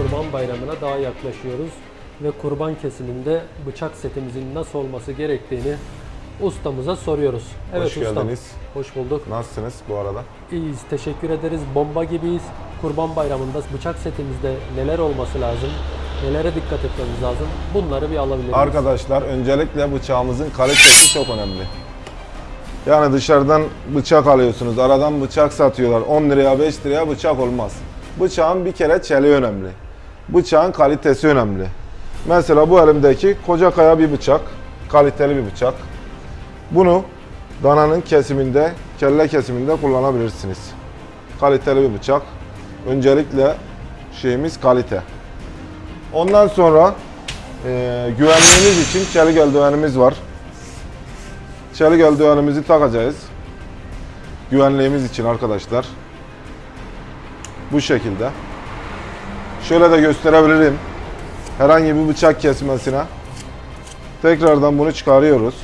Kurban Bayramı'na daha yaklaşıyoruz ve kurban kesiminde bıçak setimizin nasıl olması gerektiğini ustamıza soruyoruz. Evet Hoş ustam. geldiniz. Hoş bulduk. Nasılsınız bu arada? İyiyiz. Teşekkür ederiz. Bomba gibiyiz. Kurban Bayramı'nda bıçak setimizde neler olması lazım? Nelere dikkat etmemiz lazım? Bunları bir alabilir miyiz? Arkadaşlar öncelikle bıçağımızın kalitesi çok önemli. Yani dışarıdan bıçak alıyorsunuz, aradan bıçak satıyorlar. 10 liraya 5 liraya bıçak olmaz. Bıçağın bir kere çeliği önemli. Bıçağın kalitesi önemli. Mesela bu elimdeki koca kaya bir bıçak, kaliteli bir bıçak. Bunu dananın kesiminde, kelle kesiminde kullanabilirsiniz. Kaliteli bir bıçak. Öncelikle şeyimiz kalite. Ondan sonra e, güvenliğimiz için çelik eldivenimiz var. Çelik eldivenimizi takacağız. Güvenliğimiz için arkadaşlar. Bu şekilde. Şöyle de gösterebilirim. Herhangi bir bıçak kesmesine. Tekrardan bunu çıkarıyoruz.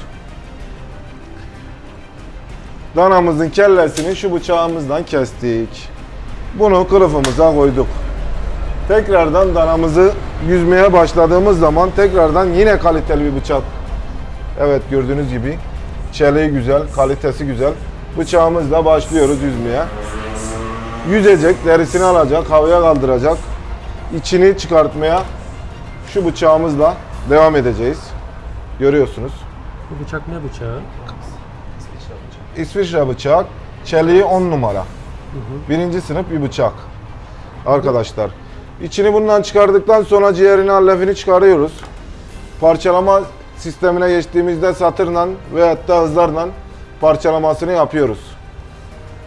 Danamızın kellesini şu bıçağımızdan kestik. Bunu kılıfımıza koyduk. Tekrardan danamızı yüzmeye başladığımız zaman tekrardan yine kaliteli bir bıçak. Evet gördüğünüz gibi çeliği güzel, kalitesi güzel. Bıçağımızla başlıyoruz yüzmeye. Yüzecek, derisini alacak, havaya kaldıracak. İçini çıkartmaya şu bıçağımızla devam edeceğiz. Görüyorsunuz. Bu bıçak ne bıçağı? İsviçre bıçak, çeliği 10 numara. Birinci sınıf bir bıçak. Arkadaşlar. İçini bundan çıkardıktan sonra ciğerini, allefini çıkarıyoruz. Parçalama sistemine geçtiğimizde satırla veyahut da hızlarla parçalamasını yapıyoruz.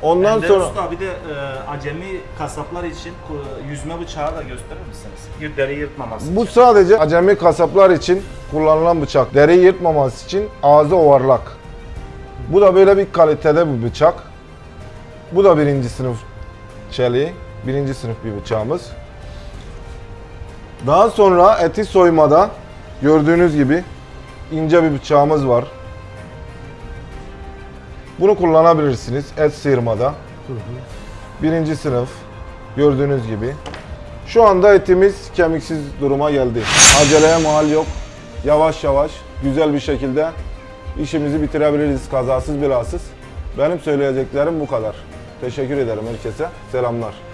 Ondan Ender sonra Usta bir de e, acemi kasaplar için ku- yüzme bıçağı da gösterir misiniz? Bir deri yırtmaması bu için. sadece acemi kasaplar için kullanılan bıçak. Deri yırtmaması için ağzı ovarlak. Bu da böyle bir kalitede bir bıçak. Bu da birinci sınıf çeliği. Birinci sınıf bir bıçağımız. Daha sonra eti soymada gördüğünüz gibi ince bir bıçağımız var. Bunu kullanabilirsiniz et sıyırmada. Birinci sınıf gördüğünüz gibi. Şu anda etimiz kemiksiz duruma geldi. Aceleye mahal yok. Yavaş yavaş güzel bir şekilde işimizi bitirebiliriz kazasız belasız. Benim söyleyeceklerim bu kadar. Teşekkür ederim herkese. Selamlar.